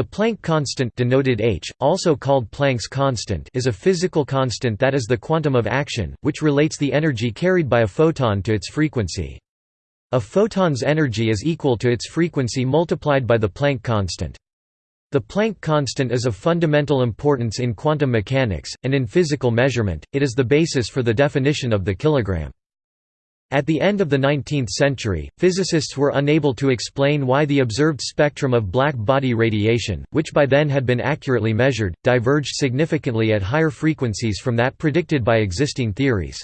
The Planck constant denoted h, also called Planck's constant is a physical constant that is the quantum of action, which relates the energy carried by a photon to its frequency. A photon's energy is equal to its frequency multiplied by the Planck constant. The Planck constant is of fundamental importance in quantum mechanics, and in physical measurement, it is the basis for the definition of the kilogram. At the end of the 19th century, physicists were unable to explain why the observed spectrum of black body radiation, which by then had been accurately measured, diverged significantly at higher frequencies from that predicted by existing theories.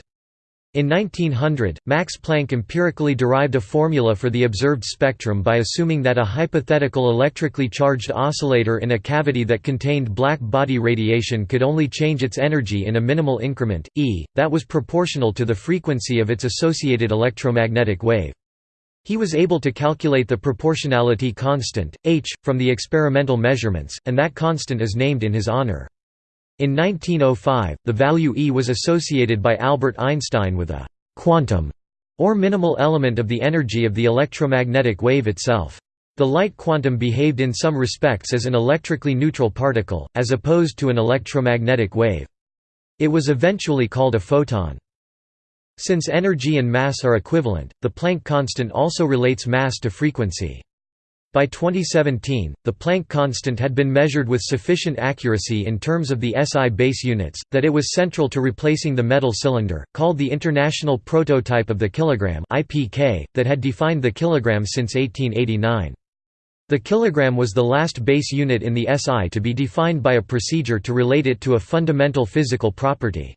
In 1900, Max Planck empirically derived a formula for the observed spectrum by assuming that a hypothetical electrically charged oscillator in a cavity that contained black body radiation could only change its energy in a minimal increment, E, that was proportional to the frequency of its associated electromagnetic wave. He was able to calculate the proportionality constant, h, from the experimental measurements, and that constant is named in his honor. In 1905, the value E was associated by Albert Einstein with a «quantum» or minimal element of the energy of the electromagnetic wave itself. The light quantum behaved in some respects as an electrically neutral particle, as opposed to an electromagnetic wave. It was eventually called a photon. Since energy and mass are equivalent, the Planck constant also relates mass to frequency. By 2017, the Planck constant had been measured with sufficient accuracy in terms of the SI base units, that it was central to replacing the metal cylinder, called the International Prototype of the Kilogram that had defined the kilogram since 1889. The kilogram was the last base unit in the SI to be defined by a procedure to relate it to a fundamental physical property.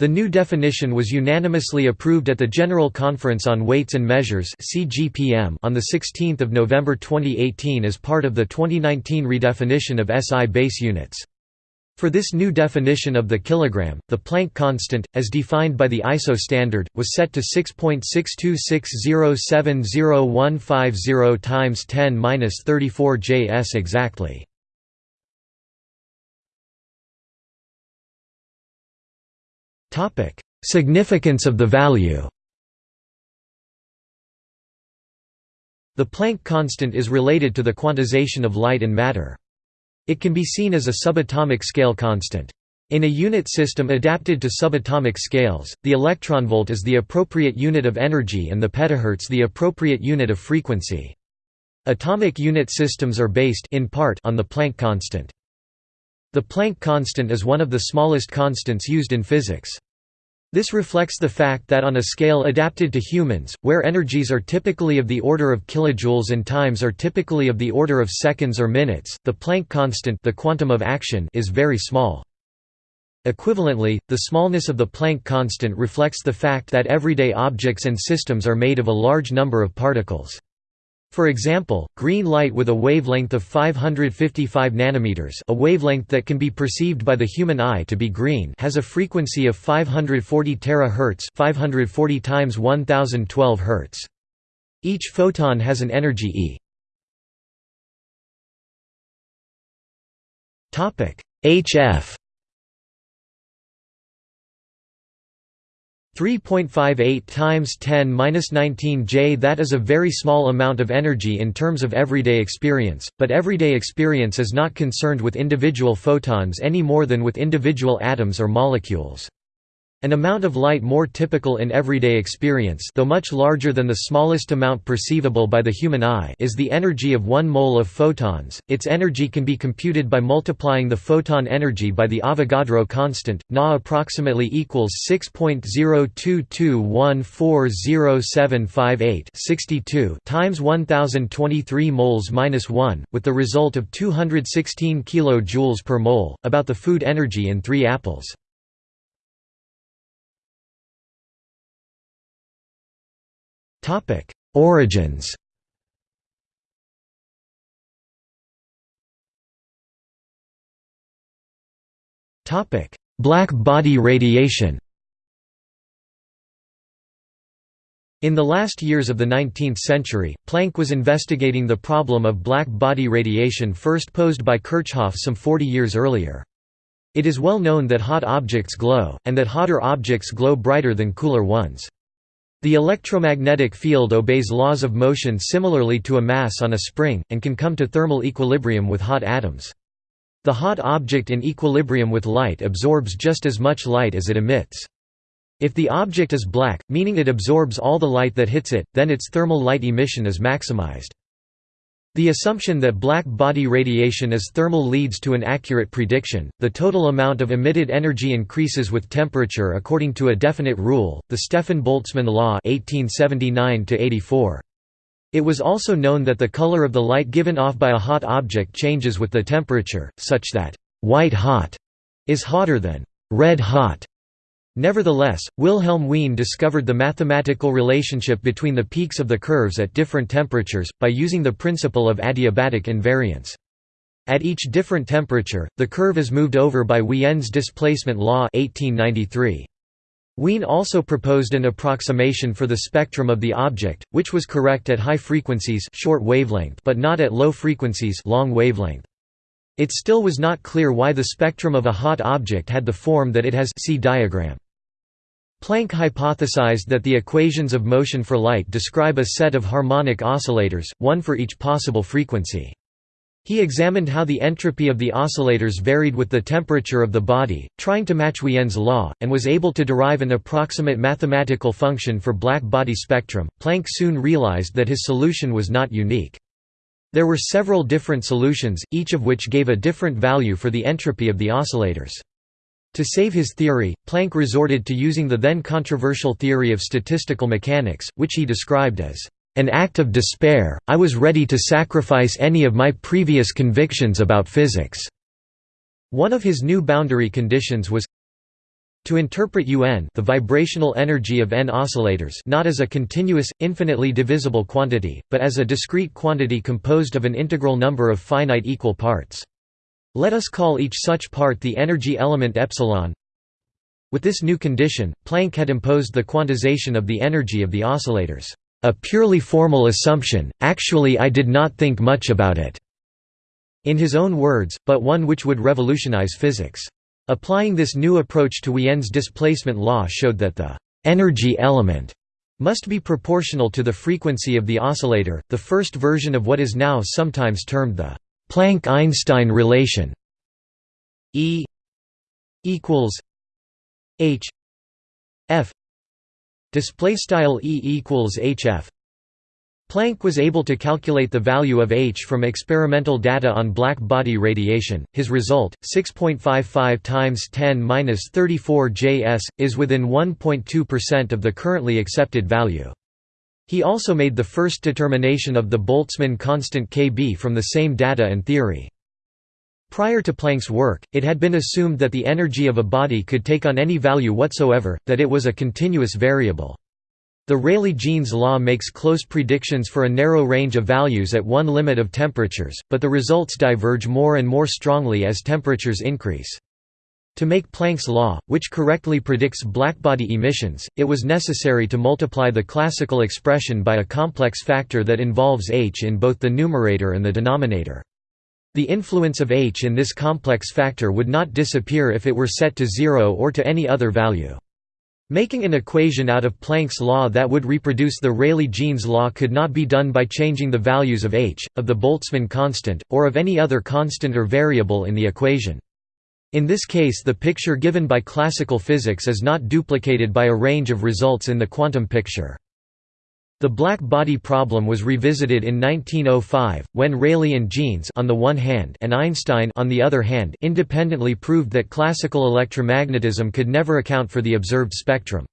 The new definition was unanimously approved at the General Conference on Weights and Measures on 16 November 2018 as part of the 2019 redefinition of SI base units. For this new definition of the kilogram, the Planck constant, as defined by the ISO standard, was set to 6.626070150 times 10^-34 Js exactly. Significance of the value The Planck constant is related to the quantization of light and matter. It can be seen as a subatomic scale constant. In a unit system adapted to subatomic scales, the electronvolt is the appropriate unit of energy and the petahertz the appropriate unit of frequency. Atomic unit systems are based in part on the Planck constant. The Planck constant is one of the smallest constants used in physics. This reflects the fact that on a scale adapted to humans, where energies are typically of the order of kilojoules and times are typically of the order of seconds or minutes, the Planck constant the quantum of action is very small. Equivalently, the smallness of the Planck constant reflects the fact that everyday objects and systems are made of a large number of particles. For example, green light with a wavelength of 555 nanometers, a wavelength that can be perceived by the human eye to be green, has a frequency of 540 terahertz, 540 times 1012 hertz. Each photon has an energy E. Topic: HF 3.58 times 10^-19 J That is a very small amount of energy in terms of everyday experience, but everyday experience is not concerned with individual photons any more than with individual atoms or molecules. An amount of light more typical in everyday experience though much larger than the smallest amount perceivable by the human eye is the energy of 1 mole of photons. Its energy can be computed by multiplying the photon energy by the Avogadro constant, Na approximately equals 6.02214075 times 1023 moles minus 1, with the result of 216 kJ per mole, about the food energy in 3 apples. Origins Black body radiation In the last years of the 19th century, Planck was investigating the problem of black body radiation first posed by Kirchhoff some 40 years earlier. It is well known that hot objects glow, and that hotter objects glow brighter than cooler ones. The electromagnetic field obeys laws of motion similarly to a mass on a spring, and can come to thermal equilibrium with hot atoms. The hot object in equilibrium with light absorbs just as much light as it emits. If the object is black, meaning it absorbs all the light that hits it, then its thermal light emission is maximized. The assumption that black body radiation is thermal leads to an accurate prediction. The total amount of emitted energy increases with temperature according to a definite rule, the Stefan-Boltzmann law (1879–84). It was also known that the color of the light given off by a hot object changes with the temperature, such that white hot is hotter than red hot. Nevertheless, Wilhelm Wien discovered the mathematical relationship between the peaks of the curves at different temperatures, by using the principle of adiabatic invariance. At each different temperature, the curve is moved over by Wien's displacement law 1893. Wien also proposed an approximation for the spectrum of the object, which was correct at high frequencies short wavelength but not at low frequencies long wavelength. It still was not clear why the spectrum of a hot object had the form that it has see diagram. Planck hypothesized that the equations of motion for light describe a set of harmonic oscillators, one for each possible frequency. He examined how the entropy of the oscillators varied with the temperature of the body, trying to match Wien's law, and was able to derive an approximate mathematical function for black body spectrum. Planck soon realized that his solution was not unique. There were several different solutions, each of which gave a different value for the entropy of the oscillators. To save his theory, Planck resorted to using the then controversial theory of statistical mechanics, which he described as an act of despair, I was ready to sacrifice any of my previous convictions about physics." One of his new boundary conditions was to interpret un the vibrational energy of n oscillators not as a continuous, infinitely divisible quantity, but as a discrete quantity composed of an integral number of finite equal parts. Let us call each such part the energy element epsilon. With this new condition, Planck had imposed the quantization of the energy of the oscillators. A purely formal assumption, actually I did not think much about it. In his own words, but one which would revolutionize physics. Applying this new approach to Wien's displacement law showed that the energy element must be proportional to the frequency of the oscillator, the first version of what is now sometimes termed the Planck–Einstein relation E equals H F display style E equals HF Planck was able to calculate the value of H from experimental data on black body radiation. His result, 6.55 times 10^-34 Js, is within 1.2% of the currently accepted value. He also made the first determination of the Boltzmann constant Kb from the same data and theory. Prior to Planck's work, it had been assumed that the energy of a body could take on any value whatsoever, that it was a continuous variable. The Rayleigh-Jeans law makes close predictions for a narrow range of values at one limit of temperatures, but the results diverge more and more strongly as temperatures increase. To make Planck's law, which correctly predicts blackbody emissions, it was necessary to multiply the classical expression by a complex factor that involves h in both the numerator and the denominator. The influence of h in this complex factor would not disappear if it were set to zero or to any other value. Making an equation out of Planck's law that would reproduce the Rayleigh-Jeans law could not be done by changing the values of h, of the Boltzmann constant, or of any other constant or variable in the equation. In this case the picture given by classical physics is not duplicated by a range of results in the quantum picture. The black body problem was revisited in 1905, when Rayleigh and Jeans on the one hand and Einstein on the other hand independently proved that classical electromagnetism could never account for the observed spectrum.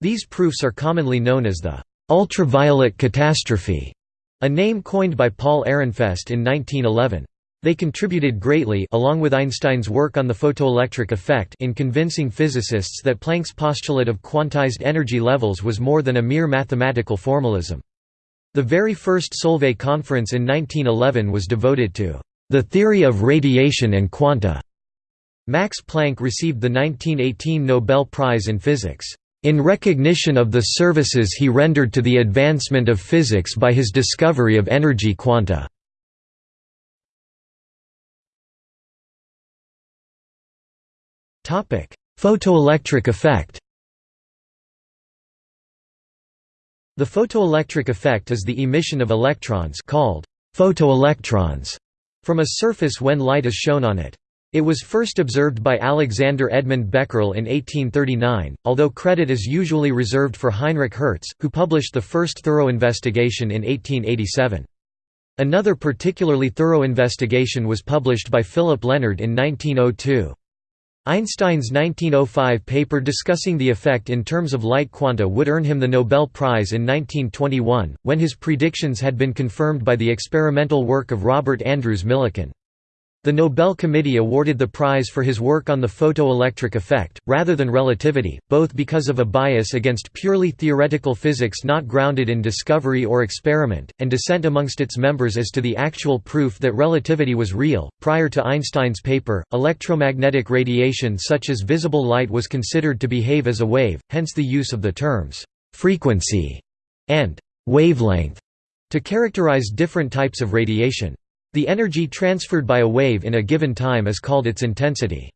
These proofs are commonly known as the ultraviolet catastrophe, a name coined by Paul Ehrenfest in 1911. They contributed greatly along with Einstein's work on the photoelectric effect in convincing physicists that Planck's postulate of quantized energy levels was more than a mere mathematical formalism. The very first Solvay conference in 1911 was devoted to the theory of radiation and quanta. Max Planck received the 1918 Nobel Prize in Physics, "...in recognition of the services he rendered to the advancement of physics by his discovery of energy quanta." Photoelectric effect The photoelectric effect is the emission of electrons called photoelectrons from a surface when light is shown on it. It was first observed by Alexander Edmund Becquerel in 1839, although credit is usually reserved for Heinrich Hertz, who published the first thorough investigation in 1887. Another particularly thorough investigation was published by Philipp Lenard in 1902. Einstein's 1905 paper discussing the effect in terms of light quanta would earn him the Nobel Prize in 1921, when his predictions had been confirmed by the experimental work of Robert Andrews Millikan. The Nobel Committee awarded the prize for his work on the photoelectric effect, rather than relativity, both because of a bias against purely theoretical physics not grounded in discovery or experiment, and dissent amongst its members as to the actual proof that relativity was real. Prior to Einstein's paper, electromagnetic radiation such as visible light was considered to behave as a wave, hence the use of the terms frequency and wavelength to characterize different types of radiation. The energy transferred by a wave in a given time is called its intensity.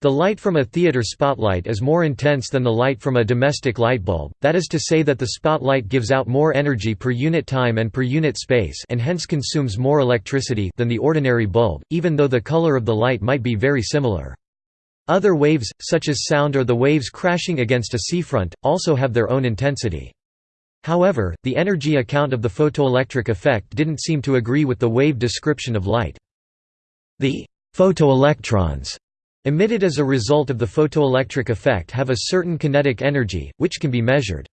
The light from a theater spotlight is more intense than the light from a domestic light bulb, that is to say that the spotlight gives out more energy per unit time and per unit space and hence consumes more electricity than the ordinary bulb, even though the color of the light might be very similar. Other waves, such as sound or the waves crashing against a seafront, also have their own intensity. However, the energy account of the photoelectric effect didn't seem to agree with the wave description of light. The photoelectrons emitted as a result of the photoelectric effect have a certain kinetic energy, which can be measured.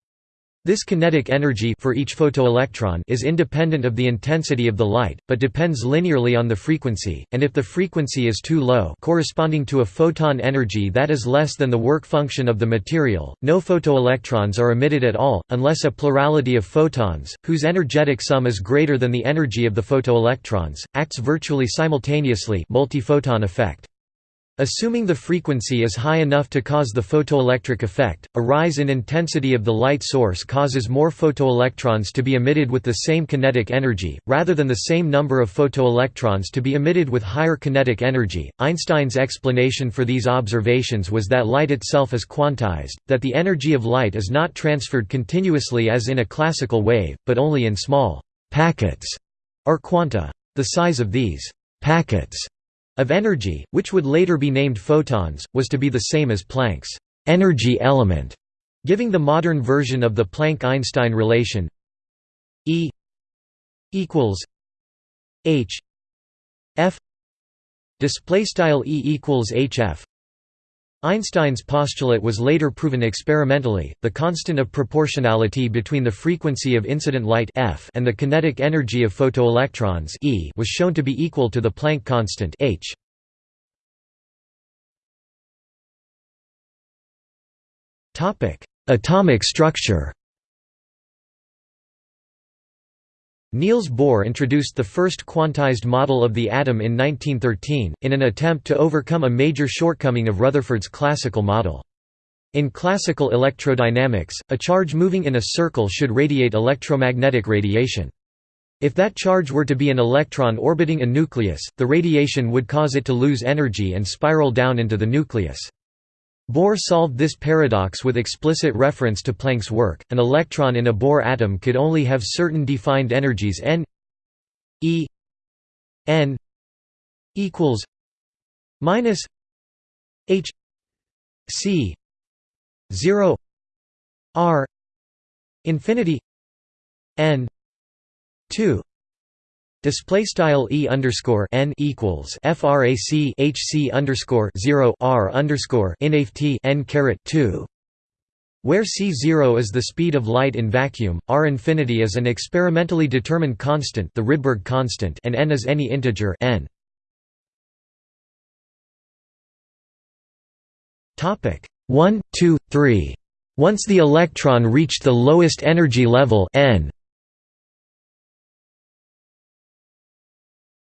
This kinetic energy for each photoelectron is independent of the intensity of the light, but depends linearly on the frequency, and if the frequency is too low corresponding to a photon energy that is less than the work function of the material, no photoelectrons are emitted at all, unless a plurality of photons, whose energetic sum is greater than the energy of the photoelectrons, acts virtually simultaneously multiphoton effect. Assuming the frequency is high enough to cause the photoelectric effect, a rise in intensity of the light source causes more photoelectrons to be emitted with the same kinetic energy, rather than the same number of photoelectrons to be emitted with higher kinetic energy. Einstein's explanation for these observations was that light itself is quantized, that the energy of light is not transferred continuously as in a classical wave, but only in small packets or quanta. The size of these packets of energy, which would later be named photons, was to be the same as Planck's energy element, giving the modern version of the Planck–Einstein relation E equals h f display style E equals hf Einstein's postulate was later proven experimentally. The constant of proportionality between the frequency of incident light f and the kinetic energy of photoelectrons e was shown to be equal to the Planck constant h. Topic: Atomic structure. Niels Bohr introduced the first quantized model of the atom in 1913, in an attempt to overcome a major shortcoming of Rutherford's classical model. In classical electrodynamics, a charge moving in a circle should radiate electromagnetic radiation. If that charge were to be an electron orbiting a nucleus, the radiation would cause it to lose energy and spiral down into the nucleus. Bohr solved this paradox with explicit reference to Planck's work. An electron in a Bohr atom could only have certain defined energies n e n equals minus h c 0 r infinity n 2 Display style e underscore n equals frac hc underscore zero r underscore inft n caret two, where c zero is the speed of light in vacuum, r infinity is an experimentally determined constant, the Rydberg constant, and n is any integer n. Topic one, two, three. Once the electron reached the lowest energy level n,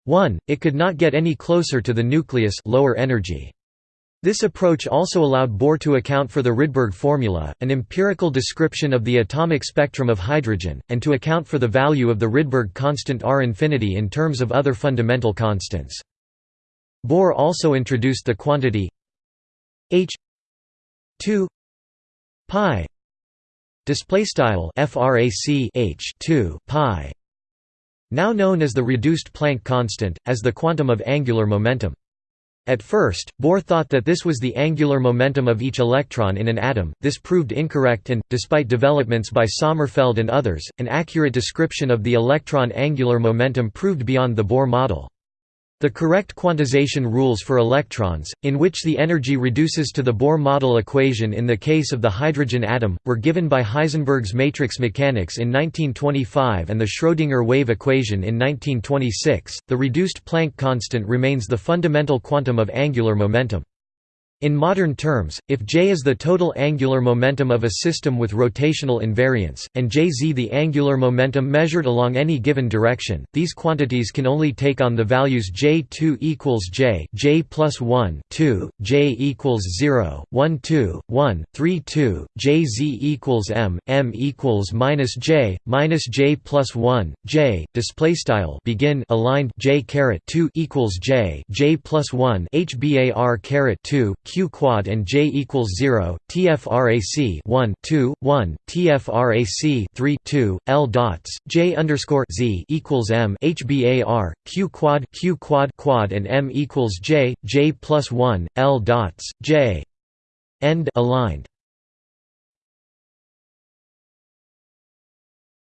1, it could not get any closer to the nucleus lower energy. This approach also allowed Bohr to account for the Rydberg formula, an empirical description of the atomic spectrum of hydrogen, and to account for the value of the Rydberg constant R infinity in terms of other fundamental constants. Bohr also introduced the quantity h 2 pi display style frac h 2 pi now known as the reduced Planck constant as the quantum of angular momentum at first, Bohr thought that this was the angular momentum of each electron in an atom, this proved incorrect and, despite developments by Sommerfeld and others, an accurate description of the electron angular momentum proved beyond the Bohr model. The correct quantization rules for electrons, in which the energy reduces to the Bohr model equation in the case of the hydrogen atom, were given by Heisenberg's matrix mechanics in 1925 and the Schrödinger wave equation in 1926. The reduced Planck constant remains the fundamental quantum of angular momentum. In modern terms, if J is the total angular momentum of a system with rotational invariance, and Jz the angular momentum measured along any given direction, these quantities can only take on the values J2 equals J, J plus 1, 2, J equals 0, 1 2, 1, 3 2, Jz equals M, M equals minus J, minus J plus 1, J, displaystyle begin aligned J caret 2 equals J, J plus 1 HBAR caret 2, q quad and j equals 0 tfrac 1 2 1 tfrac 3 2 l dots j underscore z equals m hbar q quad q quad quad and m equals j j plus 1 l dots j. End aligned.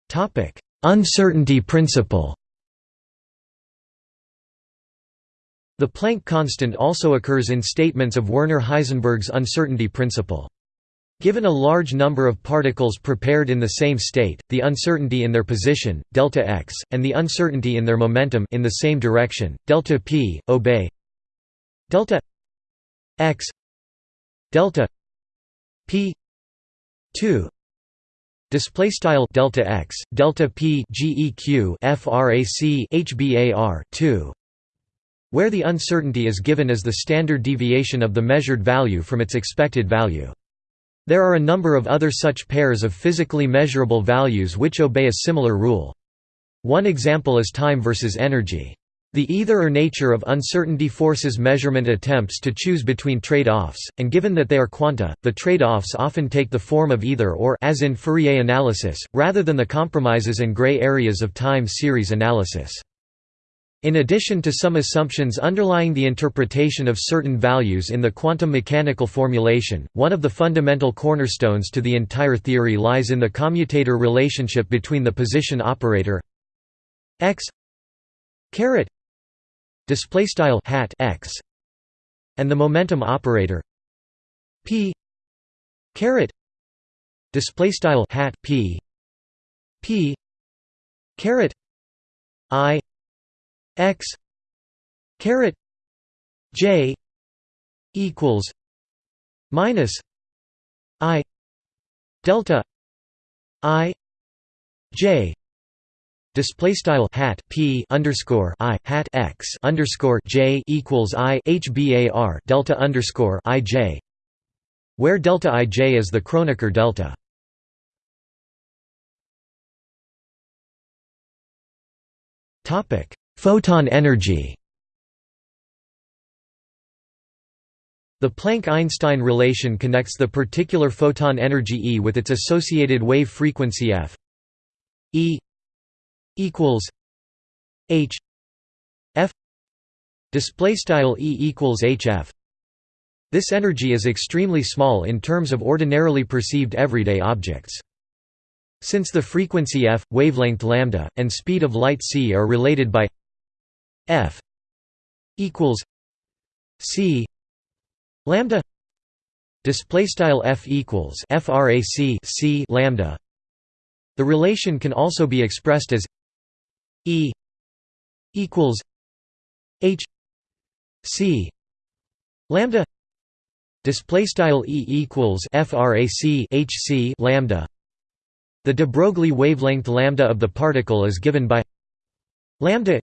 Topic. Uncertainty principle The Planck constant also occurs in statements of Werner-Heisenberg's uncertainty principle. Given a large number of particles prepared in the same state, the uncertainty in their position, delta x, and the uncertainty in their momentum in the same direction, delta p, obey. Delta x delta p 2 display style delta x delta p geq frac hbar 2 where the uncertainty is given as the standard deviation of the measured value from its expected value. There are a number of other such pairs of physically measurable values which obey a similar rule. One example is time versus energy. The either or nature of uncertainty forces measurement attempts to choose between trade-offs, and given that they are quanta, the trade-offs often take the form of either or as in Fourier analysis, rather than the compromises and gray areas of time series analysis. In addition to some assumptions underlying the interpretation of certain values in the quantum mechanical formulation, one of the fundamental cornerstones to the entire theory lies in the commutator relationship between the position operator x caret hat x and the momentum operator p caret hat p p caret i x caret j equals minus i delta i j Display style hat p underscore i hat x underscore j equals i hbar delta underscore i j, where delta i j is the Kronecker delta. Topic Photon energy The Planck–Einstein relation connects the particular photon energy E with its associated wave frequency f E equals h f display style E equals hf. This energy is extremely small in terms of ordinarily perceived everyday objects. Since the frequency f, wavelength lambda, and speed of light c are related by F equals C lambda display style F equals frac C lambda. The relation can also be expressed as E equals H C lambda display style E equals frac H C lambda. The de Broglie wavelength lambda of the particle is given by lambda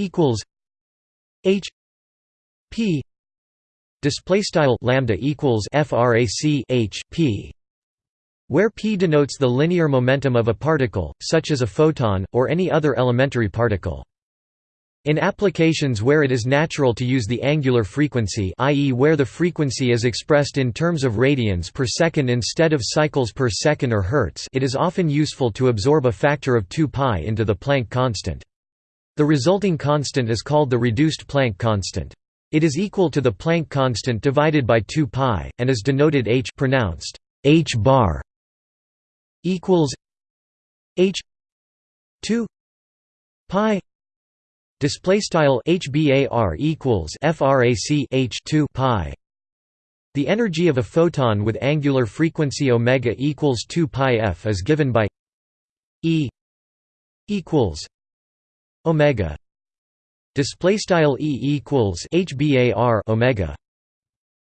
equals H P display style lambda equals frac H P where p denotes the linear momentum of a particle such as a photon or any other elementary particle In applications where it is natural to use the angular frequency i.e. where the frequency is expressed in terms of radians per second instead of cycles per second or hertz it is often useful to absorb a factor of 2 pi into the Planck constant. The resulting constant is called the reduced Planck constant. It is equal to the Planck constant divided by 2 pi, and is denoted h pronounced h bar equals h 2 pi Display style HBAR equals frac H 2 pi. The energy of a photon with angular frequency omega equals 2 pi f is given by E equals omega. Display style E equals HBAR omega.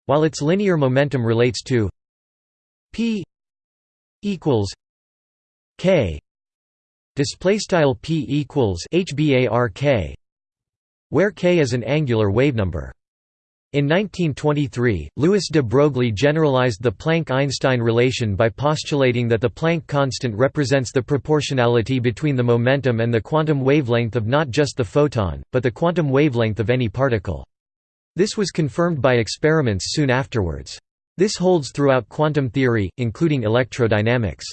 While its linear momentum relates to P equals K display style P equals HBAR where k is an angular wavenumber. In 1923, Louis de Broglie generalized the Planck–Einstein relation by postulating that the Planck constant represents the proportionality between the momentum and the quantum wavelength of not just the photon, but the quantum wavelength of any particle. This was confirmed by experiments soon afterwards. This holds throughout quantum theory, including electrodynamics.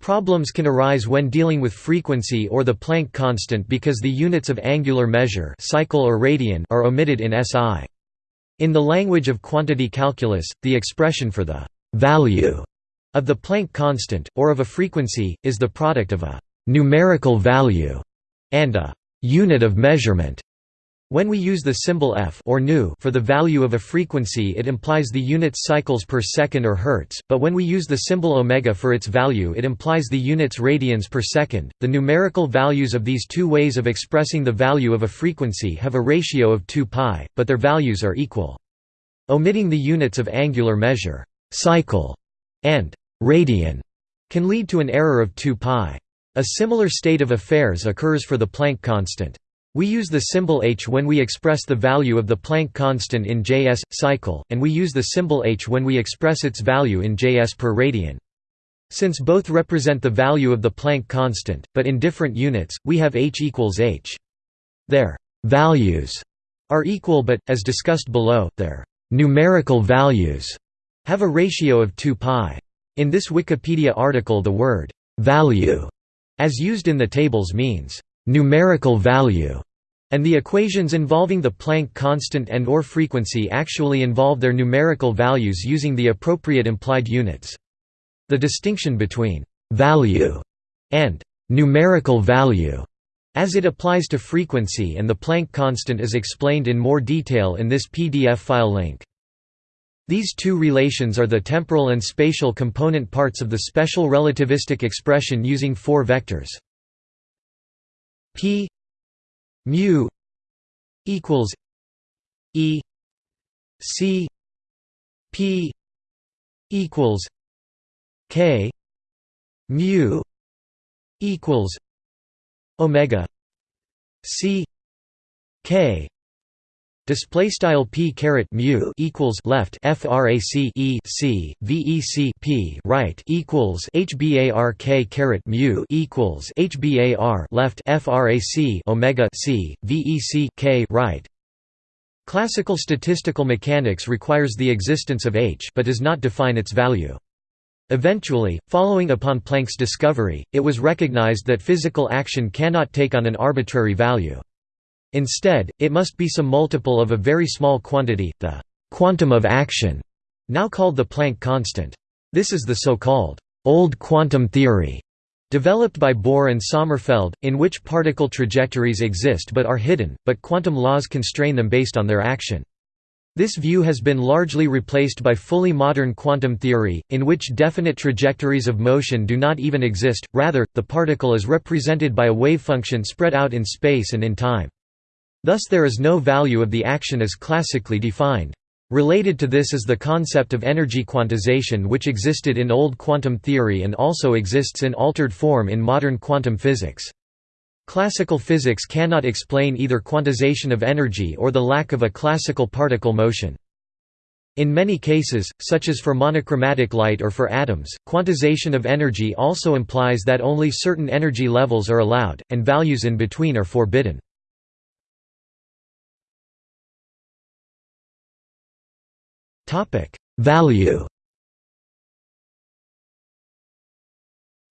Problems can arise when dealing with frequency or the Planck constant because the units of angular measure cycle or radian are omitted in SI. In the language of quantity calculus, the expression for the «value» of the Planck constant, or of a frequency, is the product of a «numerical value» and a «unit of measurement». When we use the symbol f or nu for the value of a frequency it implies the units cycles per second or hertz, but when we use the symbol omega for its value it implies the units radians per second. The numerical values of these two ways of expressing the value of a frequency have a ratio of 2 pi, but their values are equal. Omitting the units of angular measure, cycle, and radian can lead to an error of 2 pi. A similar state of affairs occurs for the Planck constant. We use the symbol h when we express the value of the Planck constant in Js cycle, and we use the symbol h when we express its value in Js per radian. Since both represent the value of the Planck constant, but in different units, we have h equals h. Their values are equal but, as discussed below, their numerical values have a ratio of 2 pi. In this Wikipedia article the word value, as used in the tables means numerical value, and the equations involving the Planck constant and or frequency actually involve their numerical values using the appropriate implied units. The distinction between «value» and «numerical value» as it applies to frequency and the Planck constant is explained in more detail in this PDF file link. These two relations are the temporal and spatial component parts of the special relativistic expression using four vectors. P mu equals E C P equals K mu equals Omega C K Display style p caret mu equals left frac e c vec p right equals hbark caret mu equals hbar left frac omega c vec k right. Classical statistical mechanics requires the existence of h but does not define its value. Eventually, following upon Planck's discovery, it was recognized that physical action cannot take on an arbitrary value. Instead, it must be some multiple of a very small quantity, the «quantum of action», now called the Planck constant. This is the so-called «old quantum theory» developed by Bohr and Sommerfeld, in which particle trajectories exist but are hidden, but quantum laws constrain them based on their action. This view has been largely replaced by fully modern quantum theory, in which definite trajectories of motion do not even exist, rather, the particle is represented by a wave function spread out in space and in time. Thus there is no value of the action as classically defined. Related to this is the concept of energy quantization which existed in old quantum theory and also exists in altered form in modern quantum physics. Classical physics cannot explain either quantization of energy or the lack of a classical particle motion. In many cases, such as for monochromatic light or for atoms, quantization of energy also implies that only certain energy levels are allowed, and values in between are forbidden. Topic: Value.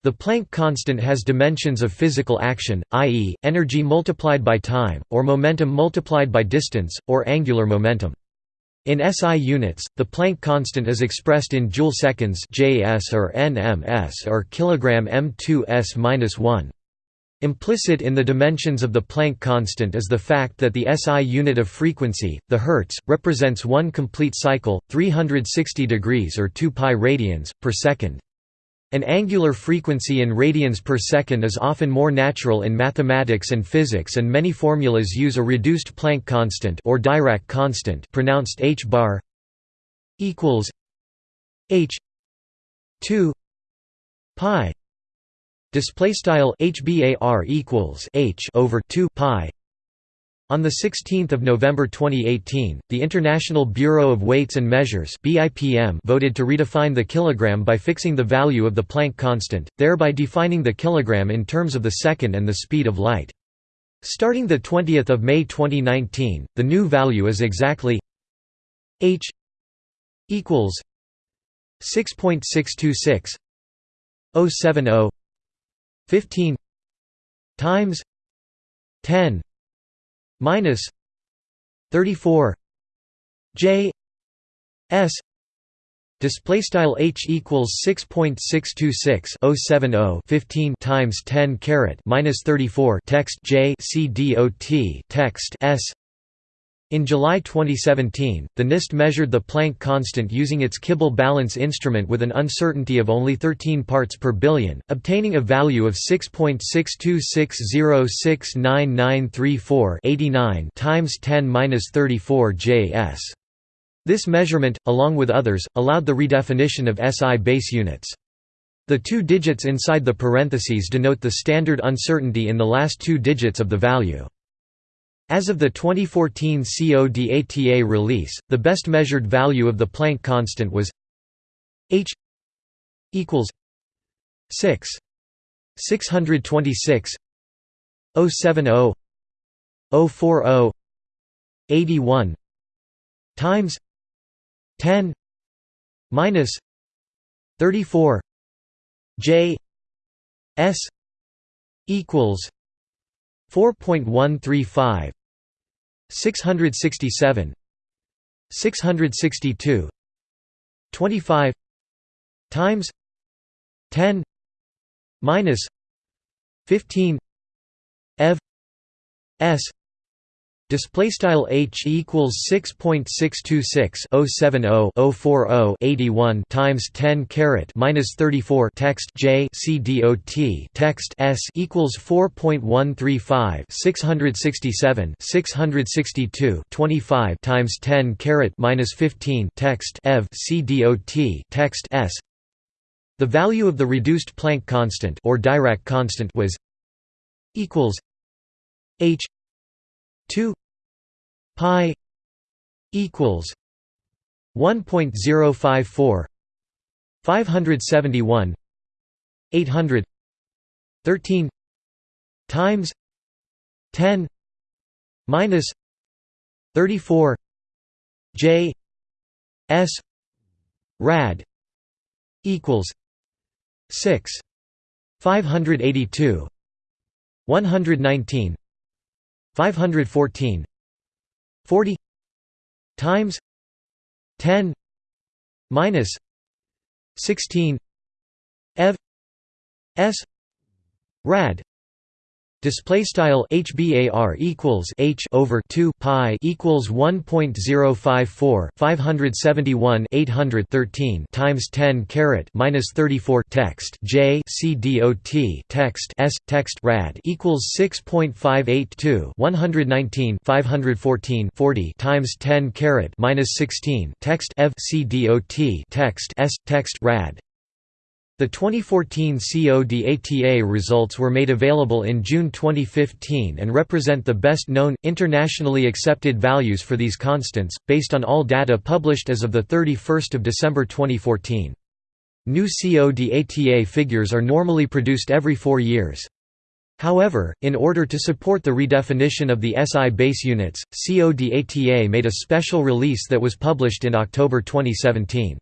The Planck constant has dimensions of physical action, i.e., energy multiplied by time, or momentum multiplied by distance, or angular momentum. In SI units, the Planck constant is expressed in joule seconds (JS or nms) or kilogram m2s-1. Implicit in the dimensions of the Planck constant is the fact that the SI unit of frequency, the hertz, represents one complete cycle, 360 degrees or 2 pi radians per second. An angular frequency in radians per second is often more natural in mathematics and physics and many formulas use a reduced Planck constant or Dirac constant pronounced h bar equals h 2 pi display style hbar equals h over 2 pi on 16 November 2018, the International Bureau of Weights and Measures voted to redefine the kilogram by fixing the value of the Planck constant, thereby defining the kilogram in terms of the second and the speed of light. Starting 20 May 2019, the new value is exactly h equals 6.626 070 15 times 10 minus 34 j s display style h equals 6.626 070 15 times 10 caret minus 34 text j c dot text s in July 2017, the NIST measured the Planck constant using its Kibble balance instrument with an uncertainty of only 13 parts per billion, obtaining a value of 6.626069934 times 10^-34 Js. This measurement, along with others, allowed the redefinition of SI base units. The two digits inside the parentheses denote the standard uncertainty in the last two digits of the value. As of the 2014 CODATA release, the best measured value of the Planck constant was h equals 6 626 070 040 81 times 10 minus 34 j s equals 4.135 667 662 25 times 10 minus 15 ev s Display style h equals 6.626 070 040 81 times 10 caret minus 34 text j c dot text s equals 4.135 667 662 25 times 10 caret minus 15 text ev c dot text s. The value of the reduced Planck constant or Dirac constant was equals h 2 pi equals 1.054 571 800 13 times 10 minus 34 j s rad equals 6 582 119 514 40 times 10 minus 16 ev s rad Display style HBAR equals H over two pi equals one point zero five four five hundred seventy one eight hundred thirteen times ten caret minus thirty four text J C D O T text S text rad equals 6.582 119 514 40 times ten caret minus sixteen text Ev C D O T text S text rad the 2014 CODATA results were made available in June 2015 and represent the best known, internationally accepted values for these constants, based on all data published as of 31 December 2014. New CODATA figures are normally produced every four years. However, in order to support the redefinition of the SI base units, CODATA made a special release that was published in October 2017.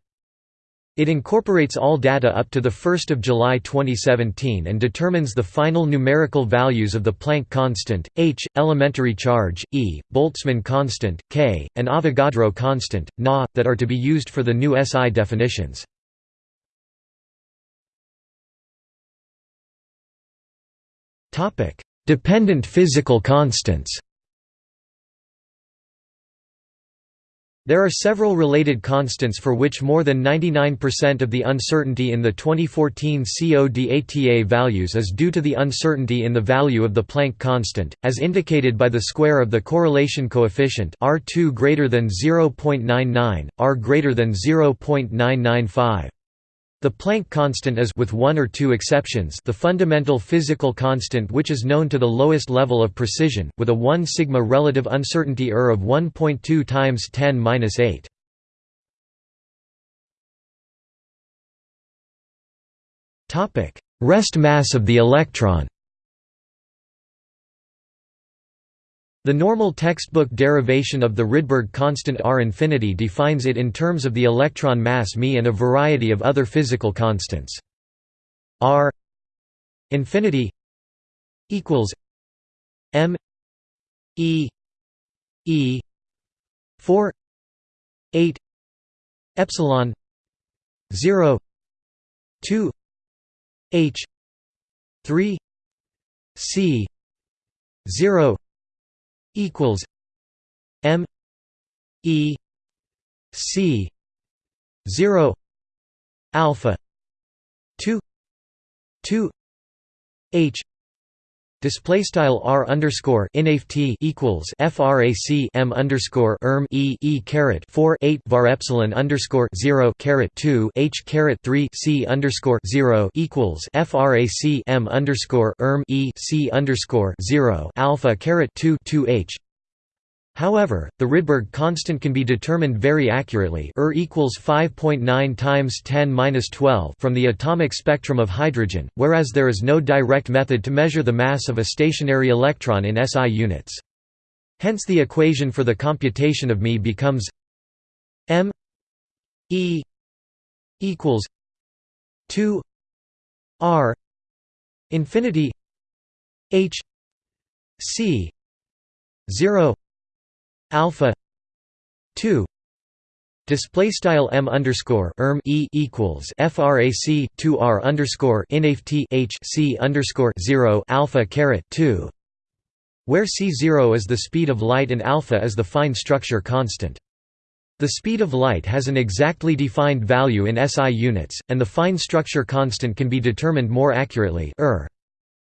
It incorporates all data up to 1 July 2017 and determines the final numerical values of the Planck constant, h, elementary charge, E, Boltzmann constant, K, and Avogadro constant, Na, that are to be used for the new SI definitions. Dependent physical constants There are several related constants for which more than 99% of the uncertainty in the 2014 CODATA values is due to the uncertainty in the value of the Planck constant, as indicated by the square of the correlation coefficient R2 greater than 0.99, R greater than 0.995. The Planck constant is with one or two exceptions the fundamental physical constant which is known to the lowest level of precision, with a 1 sigma relative uncertainty error of 1.2 times 10^-8. Topic: Rest mass of the electron. The normal textbook derivation of the Rydberg constant R infinity defines it in terms of the electron mass μ and a variety of other physical constants. R infinity equals m e e 4 8 epsilon 0 2 h 3 c 0 equals M E C zero alpha two two H Display style r underscore inft equals frac m underscore erm e e caret four eight var epsilon underscore zero caret two h caret three c underscore zero equals frac m underscore erm e c underscore zero alpha caret two two h However, the Rydberg constant can be determined very accurately Er equals 5.9 times 10^-12 from the atomic spectrum of hydrogen, whereas there is no direct method to measure the mass of a stationary electron in SI units. Hence the equation for the computation of μ becomes m e equals 2 r infinity h c 0 alpha 2 Display style m underscore erm e equals frac 2 r underscore inft h c underscore zero alpha caret 2, where c zero is the speed of light and alpha is the fine structure constant. The speed of light has an exactly defined value in SI units, and the fine structure constant can be determined more accurately. Er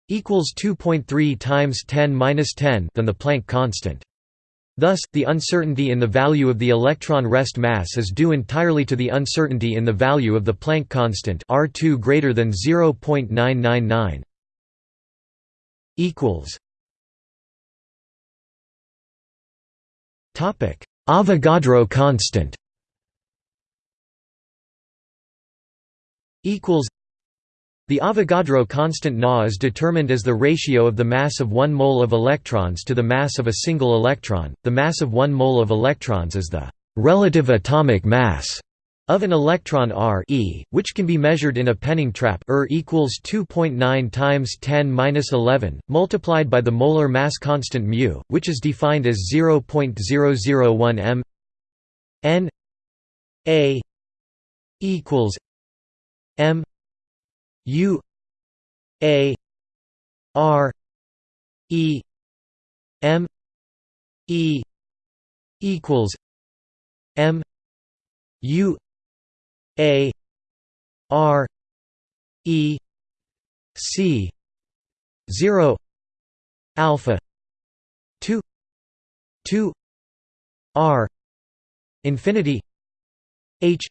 equals 2.3 times 10 minus 10 than the Planck constant. Thus, the uncertainty in the value of the electron rest mass is due entirely to the uncertainty in the value of the Planck constant R2 greater than 0.999. equals. Topic: Avogadro constant. Equals the Avogadro constant Na is determined as the ratio of the mass of 1 mole of electrons to the mass of a single electron. The mass of 1 mole of electrons is the relative atomic mass of an electron R e, which can be measured in a Penning trap Er equals 2.9 times 10 minus 11, multiplied by the molar mass constant mu, which is defined as 0.001 m n a equals m U A R E M E equals M U A R E C zero alpha two two R infinity H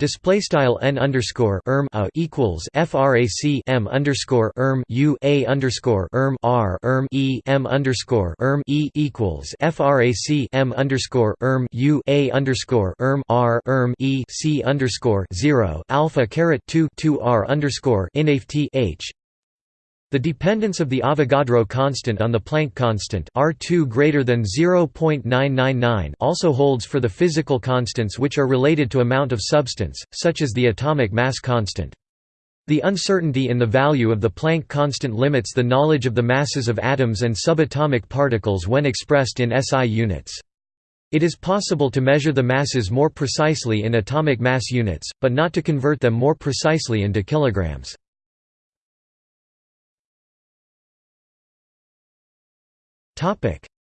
Display style n underscore erm a equals frac m underscore erm u a underscore erm r erm e m underscore erm e equals frac m underscore erm u a underscore erm r erm e c underscore zero alpha caret two two r underscore inft h The dependence of the Avogadro constant on the Planck constant R2 greater than 0.999 also holds for the physical constants which are related to amount of substance, such as the atomic mass constant. The uncertainty in the value of the Planck constant limits the knowledge of the masses of atoms and subatomic particles when expressed in SI units. It is possible to measure the masses more precisely in atomic mass units, but not to convert them more precisely into kilograms.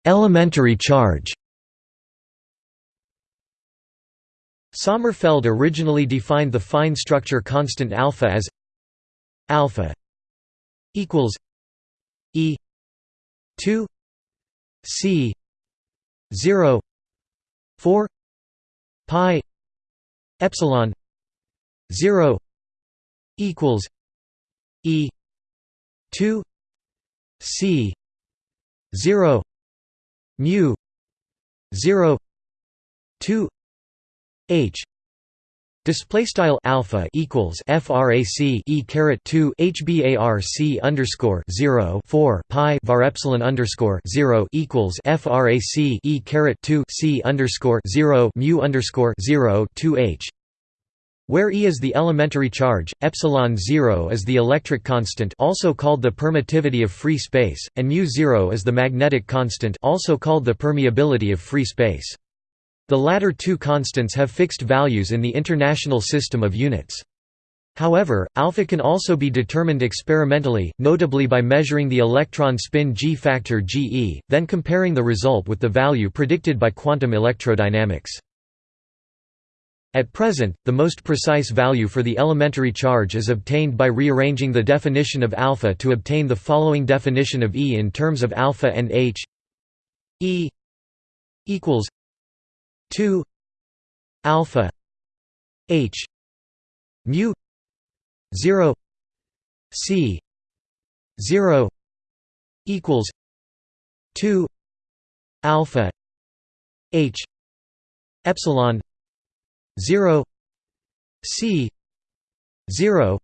Elementary charge Sommerfeld originally defined the fine structure constant alpha as alpha equals e 2 c 0 4 pi epsilon 0 equals e 2 c 0 mu 0 2 h. Display style alpha equals frac e caret 2 hbarc underscore 0 4 pi var epsilon underscore 0 equals frac e caret 2 c underscore 0 mu underscore 0 2 h where E is the elementary charge, epsilon 0 is the electric constant also called the permittivity of free space, and mu 0 is the magnetic constant also called the permeability of free space. The latter two constants have fixed values in the International System of Units. However, alpha can also be determined experimentally, notably by measuring the electron spin g factor Ge, then comparing the result with the value predicted by quantum electrodynamics. At present, the most precise value for the elementary charge is obtained by rearranging the definition of alpha to obtain the following definition of E in terms of alpha and H. E equals 2 alpha H mu 0 C 0 equals 2 alpha H epsilon 0 c 0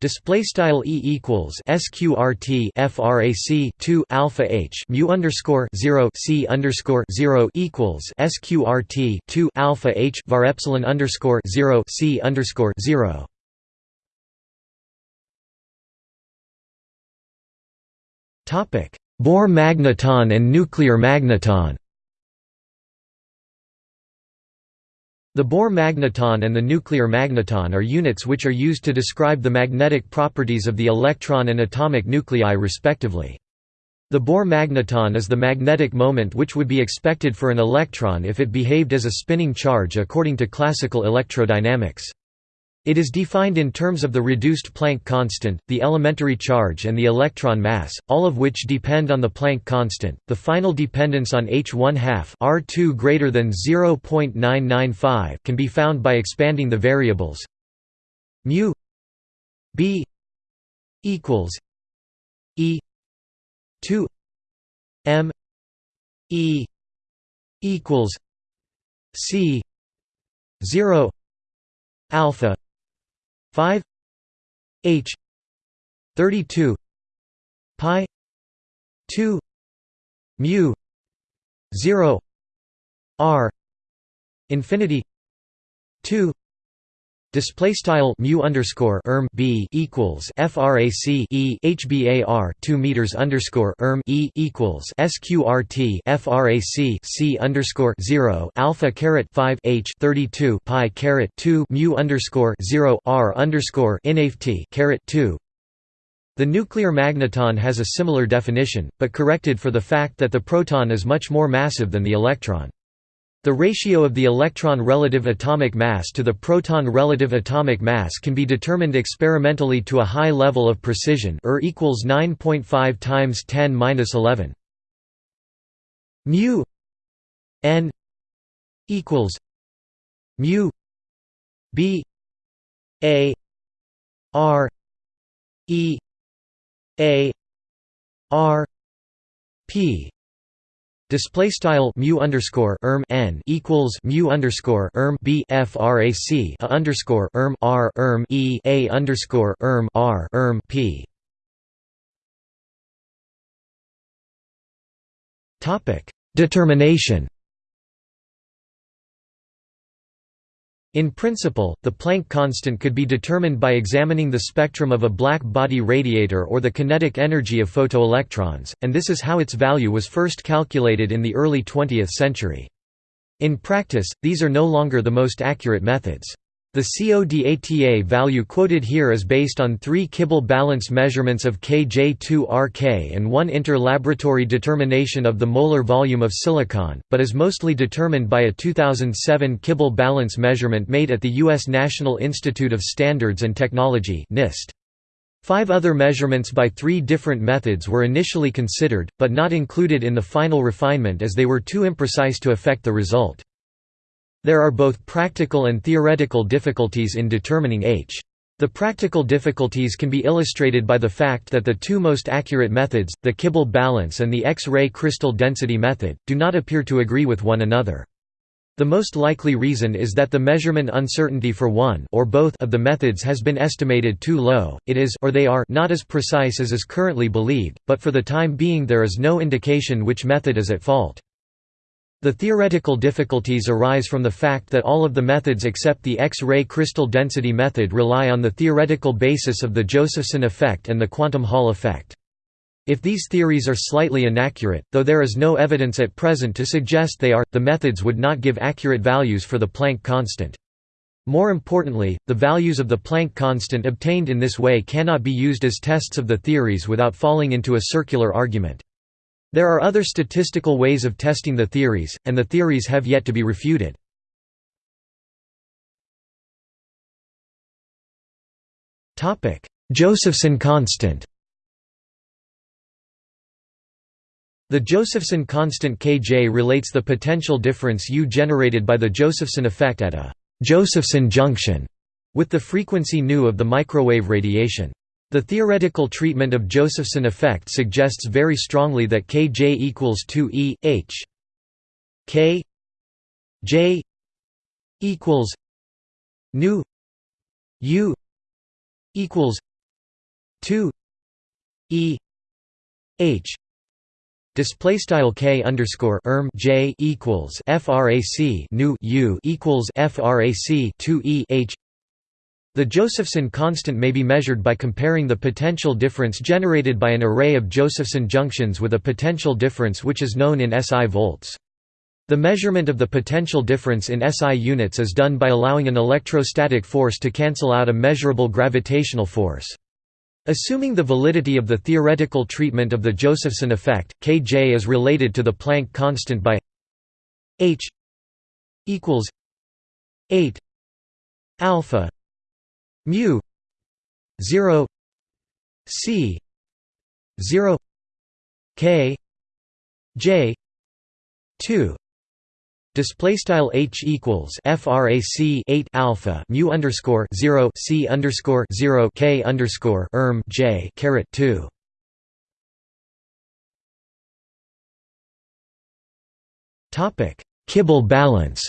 Display style e equals sqrt frac 2 alpha h mu underscore 0 c underscore 0 equals sqrt 2 alpha h var epsilon underscore 0 c underscore 0. Topic: Bohr magneton and nuclear magneton. The Bohr magneton and the nuclear magneton are units which are used to describe the magnetic properties of the electron and atomic nuclei respectively. The Bohr magneton is the magnetic moment which would be expected for an electron if it behaved as a spinning charge according to classical electrodynamics. It is defined in terms of the reduced Planck constant, the elementary charge and the electron mass, all of which depend on the Planck constant. The final dependence on H1 half R2 greater than 0.995 can be found by expanding the variables mu b equals e 2 m e equals c 0 alpha 5 h 32 pi 2 mu 0 r infinity 2 Display style mu underscore erm b equals frac e hbar two meters underscore erm e equals sqrt frac c underscore zero alpha caret five h thirty two pi caret two mu underscore zero r underscore inft caret two. The nuclear magneton has a similar definition, but corrected for the fact that the proton is much more massive than the electron. The ratio of the electron relative atomic mass to the proton relative atomic mass can be determined experimentally to a high level of precision Er equals 9.5 times 10^-11. mu n equals mu b a r e a r p Display style mu underscore erm n equals mu underscore erm b frac a underscore erm r erm e a underscore erm r erm p. Topic determination. In principle, the Planck constant could be determined by examining the spectrum of a black body radiator or the kinetic energy of photoelectrons, and this is how its value was first calculated in the early 20th century. In practice, these are no longer the most accurate methods. The CODATA value quoted here is based on three Kibble balance measurements of Kj2RK and one interlaboratory determination of the molar volume of silicon, but is mostly determined by a 2007 Kibble balance measurement made at the U.S. National Institute of Standards and Technology NIST. Five other measurements by three different methods were initially considered, but not included in the final refinement as they were too imprecise to affect the result. There are both practical and theoretical difficulties in determining H. The practical difficulties can be illustrated by the fact that the two most accurate methods, the Kibble balance and the X-ray crystal density method, do not appear to agree with one another. The most likely reason is that the measurement uncertainty for one or both of the methods has been estimated too low, it is or they are not as precise as is currently believed, but for the time being there is no indication which method is at fault. The theoretical difficulties arise from the fact that all of the methods except the X-ray crystal density method rely on the theoretical basis of the Josephson effect and the quantum Hall effect. If these theories are slightly inaccurate, though there is no evidence at present to suggest they are, the methods would not give accurate values for the Planck constant. More importantly, the values of the Planck constant obtained in this way cannot be used as tests of the theories without falling into a circular argument. There are other statistical ways of testing the theories, and the theories have yet to be refuted. Josephson constant The Josephson constant Kj relates the potential difference U generated by the Josephson effect at a Josephson junction with the frequency nu of the microwave radiation. The theoretical treatment of Josephson effect suggests very strongly that Kj equals 2 E H. K. J. equals nu U equals 2 E H. Display style k underscore erm j equals frac nu u equals frac 2 e h the Josephson constant may be measured by comparing the potential difference generated by an array of Josephson junctions with a potential difference which is known in SI volts. The measurement of the potential difference in SI units is done by allowing an electrostatic force to cancel out a measurable gravitational force. Assuming the validity of the theoretical treatment of the Josephson effect, Kj is related to the Planck constant by h equals 8 alpha mu 0 c 0 k j 2 Display style h equals frac 8 alpha mu underscore 0 c underscore 0 k underscore erm j caret 2. Topic Kibble balance.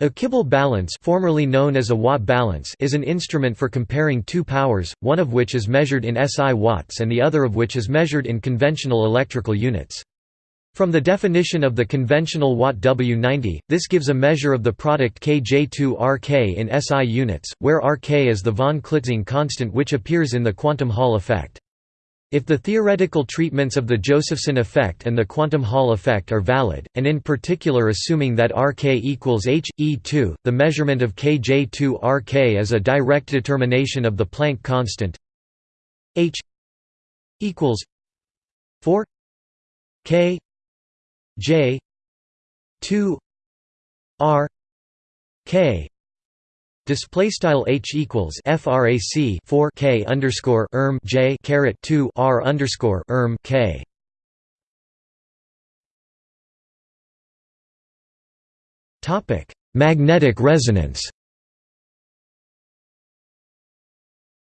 A Kibble balance formerly known as a watt balance is an instrument for comparing two powers, one of which is measured in SI watts and the other of which is measured in conventional electrical units. From the definition of the conventional watt W90, this gives a measure of the product Kj2Rk in SI units, where Rk is the von Klitzing constant which appears in the quantum Hall effect. If the theoretical treatments of the Josephson effect and the quantum Hall effect are valid, and in particular assuming that Rk equals h, e2, the measurement of Kj2 Rk is a direct determination of the Planck constant h equals 4 k j 2 r k Display style h equals frac 4 k underscore erm j caret 2 r underscore erm k. Topic: Magnetic resonance.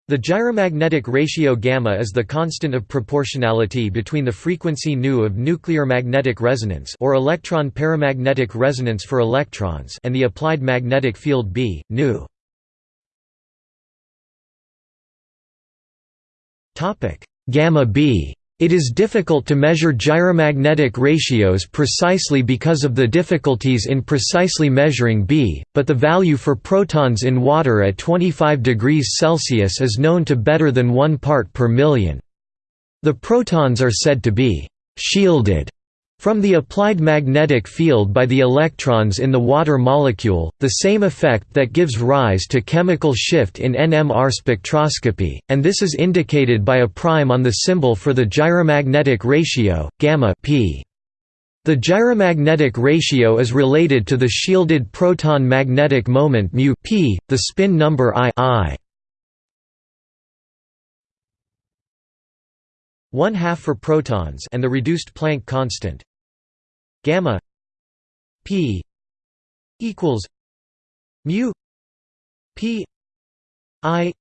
The gyromagnetic ratio gamma is the constant of proportionality between the frequency nu of nuclear magnetic resonance or electron paramagnetic resonance for electrons and the applied magnetic field B, nu. Gamma B It is difficult to measure gyromagnetic ratios precisely because of the difficulties in precisely measuring B, but the value for protons in water at 25 degrees Celsius is known to better than 1 part per million. The protons are said to be «shielded» From the applied magnetic field by the electrons in the water molecule, the same effect that gives rise to chemical shift in NMR spectroscopy, and this is indicated by a prime on the symbol for the gyromagnetic ratio, gamma p. The gyromagnetic ratio is related to the shielded proton magnetic moment mu p, the spin number i, I. 1 half for protons and the reduced Planck constant gamma p equals mu p i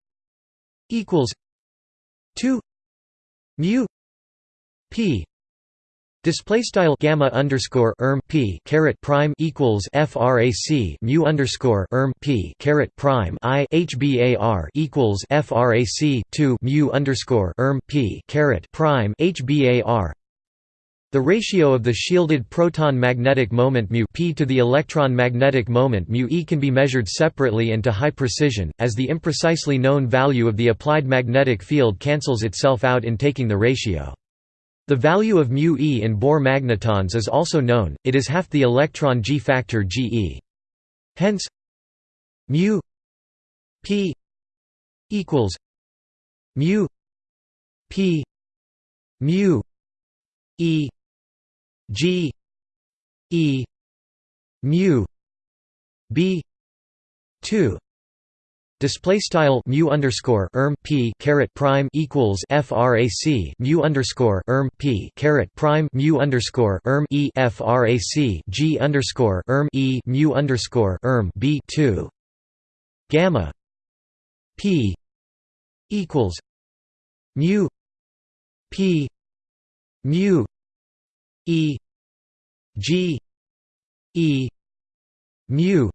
equals 2 mu p. Display style gamma underscore erm p caret prime equals frac mu underscore erm p caret prime i hbar equals frac two mu underscore erm p caret prime hbar the ratio of the shielded proton magnetic moment mu p to the electron magnetic moment mu e can be measured separately and to high precision, as the imprecisely known value of the applied magnetic field cancels itself out in taking the ratio. The value of mu e in Bohr magnetons is also known, it is half the electron g factor Ge. Hence, mu p equals mu p mu e G E mu B two. Display style mu underscore erm p caret prime equals frac mu underscore erm p caret prime mu underscore erm e frac g underscore erm e mu underscore erm b two. Gamma p equals mu p mu E G E mu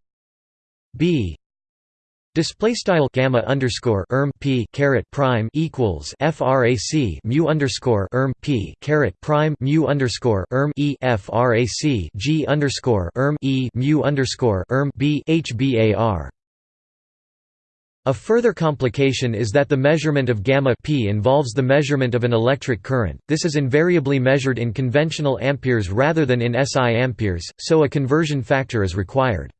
B Display style gamma underscore erm p caret prime equals frac mu underscore erm p caret prime mu underscore erm e frac g underscore erm e mu underscore erm b hbar a further complication is that the measurement of gamma p involves the measurement of an electric current. This is invariably measured in conventional amperes rather than in SI amperes, so a conversion factor is required.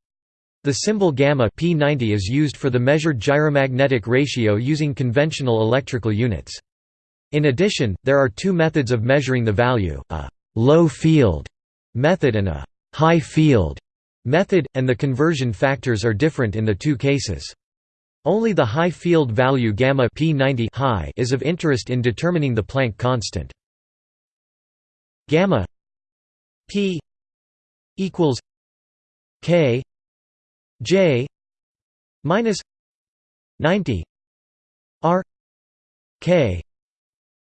The symbol gamma p90 is used for the measured gyromagnetic ratio using conventional electrical units. In addition, there are two methods of measuring the value, a low field method and a high field method, and the conversion factors are different in the two cases. Only the high field value gamma p90 high is of interest in determining the Planck constant. Gamma p equals k j minus 90 r k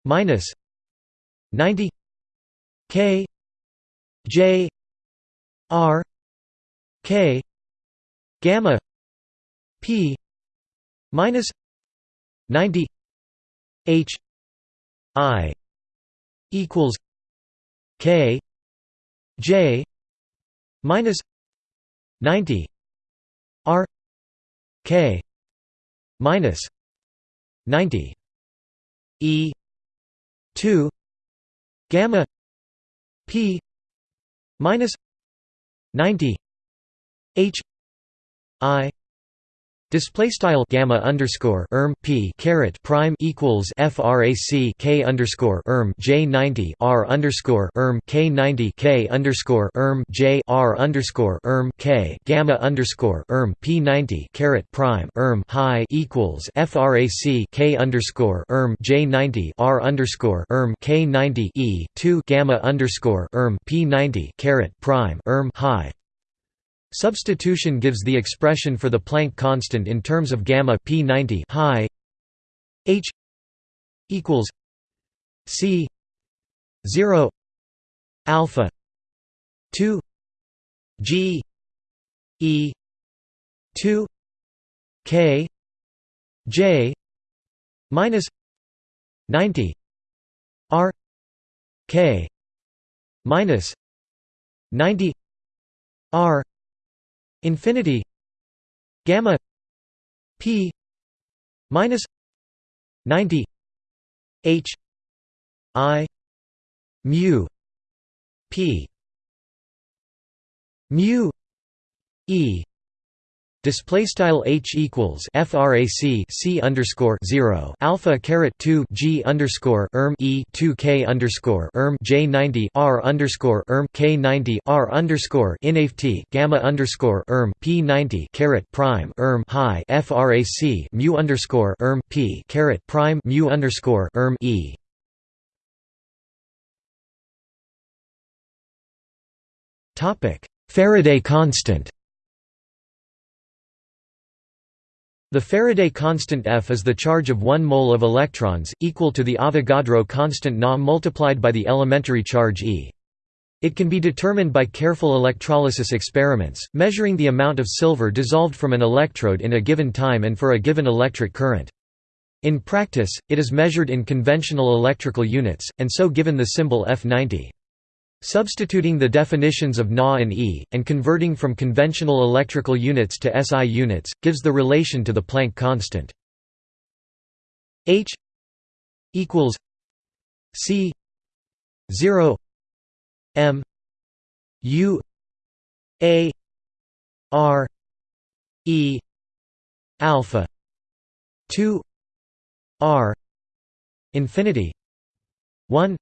minus 90 k j r k gamma p minus 90 h i equals k j minus 90 r k minus 90 e 2 gamma p minus 90 h i Display style gamma underscore erm p caret prime equals frac k underscore erm j ninety r underscore erm k ninety k underscore erm j r underscore erm k gamma underscore erm p ninety caret prime erm high equals frac k underscore erm j ninety r underscore erm k ninety e two gamma underscore erm p ninety caret prime erm high Substitution gives the expression for the Planck constant in terms of gamma p90 high h equals c 0 alpha 2 g e 2 k j minus 90 r k minus 90 r infinity gamma p minus 90 h i mu p mu e Display style h equals frac c underscore zero alpha caret two g underscore erm e two k underscore erm j ninety r underscore erm k ninety r underscore inaft gamma underscore erm p ninety caret prime erm high frac mu underscore erm p caret prime mu underscore erm e. Topic Faraday constant. The Faraday constant F is the charge of 1 mole of electrons, equal to the Avogadro constant Na multiplied by the elementary charge E. It can be determined by careful electrolysis experiments, measuring the amount of silver dissolved from an electrode in a given time and for a given electric current. In practice, it is measured in conventional electrical units, and so given the symbol F90. Substituting the definitions of Na and E, and converting from conventional electrical units to SI units, gives the relation to the Planck constant. H equals C 0 M U A R E alpha 2 R infinity 1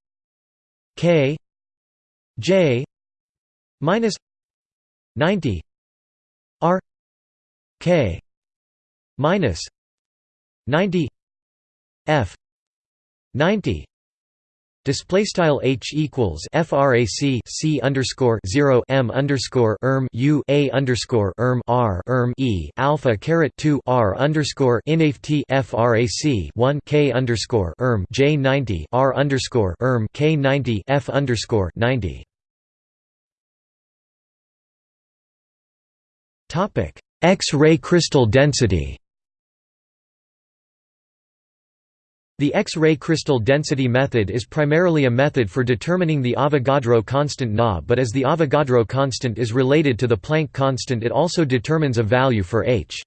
K J minus 90 R K minus 90 F 90 display style h equals frac c underscore 0 m underscore erm u a underscore erm r erm e alpha caret 2 r underscore inaft frac 1 k underscore erm j 90 r underscore erm k 90 f underscore 90 X-ray crystal density. The X-ray crystal density method is primarily a method for determining the Avogadro constant Na but as the Avogadro constant is related to the Planck constant it also determines a value for h.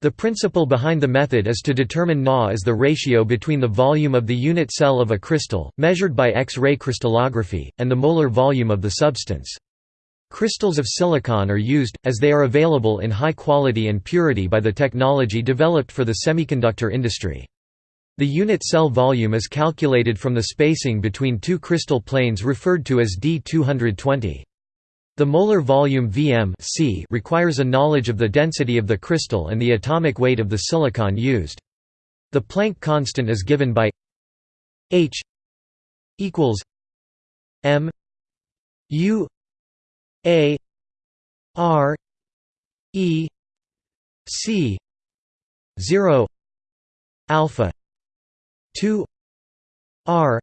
The principle behind the method is to determine Na as the ratio between the volume of the unit cell of a crystal, measured by X-ray crystallography, and the molar volume of the substance. Crystals of silicon are used, as they are available in high quality and purity by the technology developed for the semiconductor industry. The unit cell volume is calculated from the spacing between two crystal planes referred to as D220. The molar volume Vm C requires a knowledge of the density of the crystal and the atomic weight of the silicon used. The Planck constant is given by H equals m u a r e c 0 alpha 2 r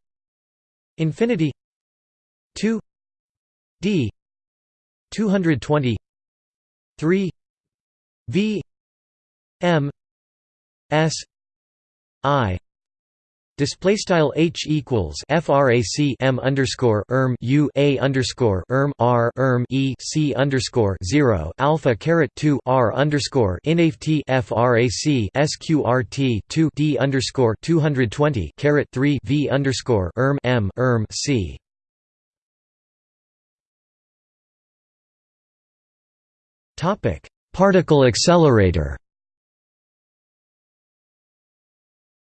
infinity 2 d 220 3 v m s i Display style h equals frac m underscore erm u a underscore erm r erm e c underscore zero alpha caret two r underscore inaft frac sqrt two d underscore two hundred twenty caret three v underscore erm m erm c. Topic: Particle accelerator.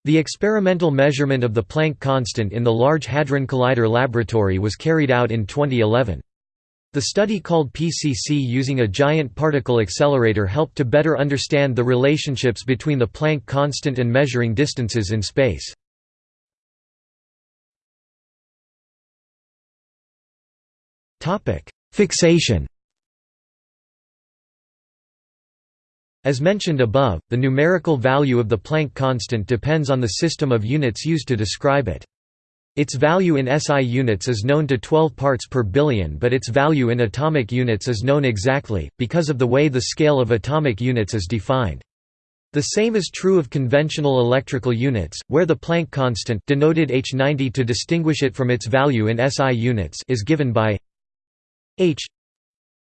The experimental measurement of the Planck constant in the Large Hadron Collider laboratory was carried out in 2011. The study called PCC using a giant particle accelerator helped to better understand the relationships between the Planck constant and measuring distances in space. Fixation As mentioned above, the numerical value of the Planck constant depends on the system of units used to describe it. Its value in SI units is known to 12 parts per billion but its value in atomic units is known exactly, because of the way the scale of atomic units is defined. The same is true of conventional electrical units, where the Planck constant denoted H90 to distinguish it from its value in SI units is given by H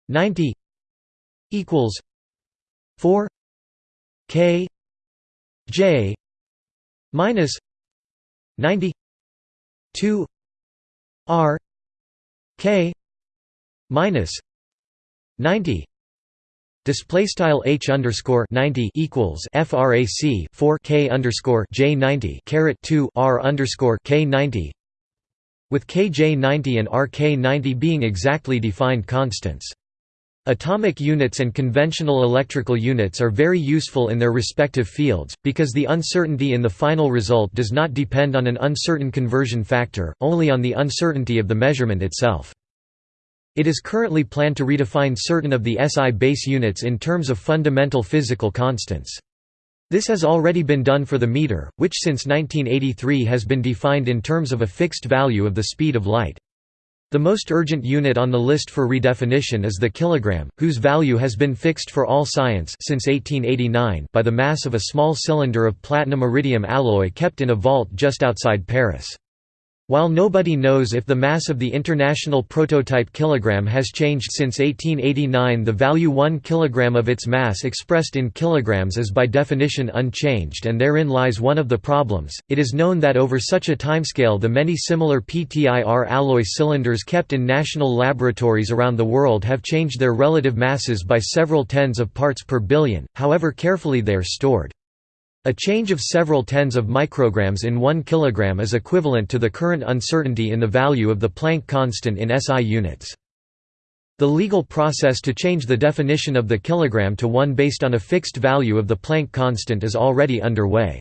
90 equals 4 K J minus 90 2 R K minus 90 Display style h underscore ninety equals frac four k underscore j ninety caret two r underscore k ninety, with kj ninety and rk ninety being exactly defined constants. Atomic units and conventional electrical units are very useful in their respective fields, because the uncertainty in the final result does not depend on an uncertain conversion factor, only on the uncertainty of the measurement itself. It is currently planned to redefine certain of the SI base units in terms of fundamental physical constants. This has already been done for the meter, which since 1983 has been defined in terms of a fixed value of the speed of light. The most urgent unit on the list for redefinition is the kilogram, whose value has been fixed for all science since 1889 by the mass of a small cylinder of platinum-iridium alloy kept in a vault just outside Paris. While nobody knows if the mass of the international prototype kilogram has changed since 1889 the value 1 kilogram of its mass expressed in kilograms is by definition unchanged and therein lies one of the problems. It is known that over such a timescale the many similar PTIR alloy cylinders kept in national laboratories around the world have changed their relative masses by several tens of parts per billion, however carefully they are stored. A change of several tens of micrograms in 1 kg is equivalent to the current uncertainty in the value of the Planck constant in SI units. The legal process to change the definition of the kilogram to one based on a fixed value of the Planck constant is already underway.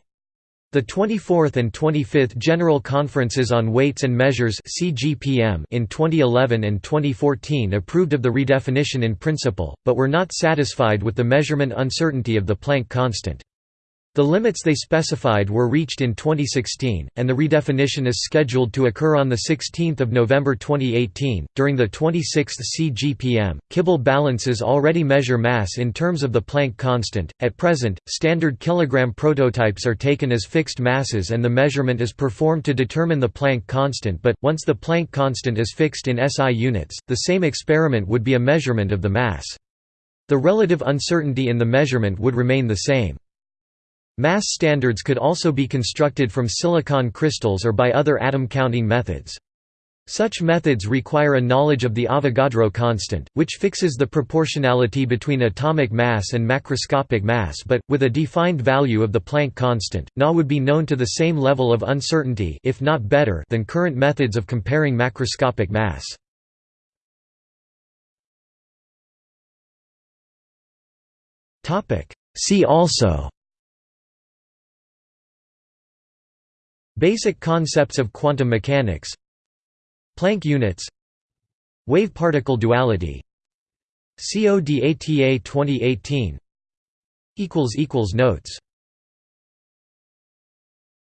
The 24th and 25th General Conferences on Weights and Measures in 2011 and 2014 approved of the redefinition in principle, but were not satisfied with the measurement uncertainty of the Planck constant. The limits they specified were reached in 2016, and the redefinition is scheduled to occur on 16 November 2018. During the 26th CGPM, Kibble balances already measure mass in terms of the Planck constant. At present, standard kilogram prototypes are taken as fixed masses and the measurement is performed to determine the Planck constant, but, once the Planck constant is fixed in SI units, the same experiment would be a measurement of the mass. The relative uncertainty in the measurement would remain the same. Mass standards could also be constructed from silicon crystals or by other atom counting methods. Such methods require a knowledge of the Avogadro constant, which fixes the proportionality between atomic mass and macroscopic mass but, with a defined value of the Planck constant, Na would be known to the same level of uncertainty if not better than current methods of comparing macroscopic mass. See also Basic concepts of quantum mechanics. Planck units. Wave-particle duality. CODATA 2018 Notes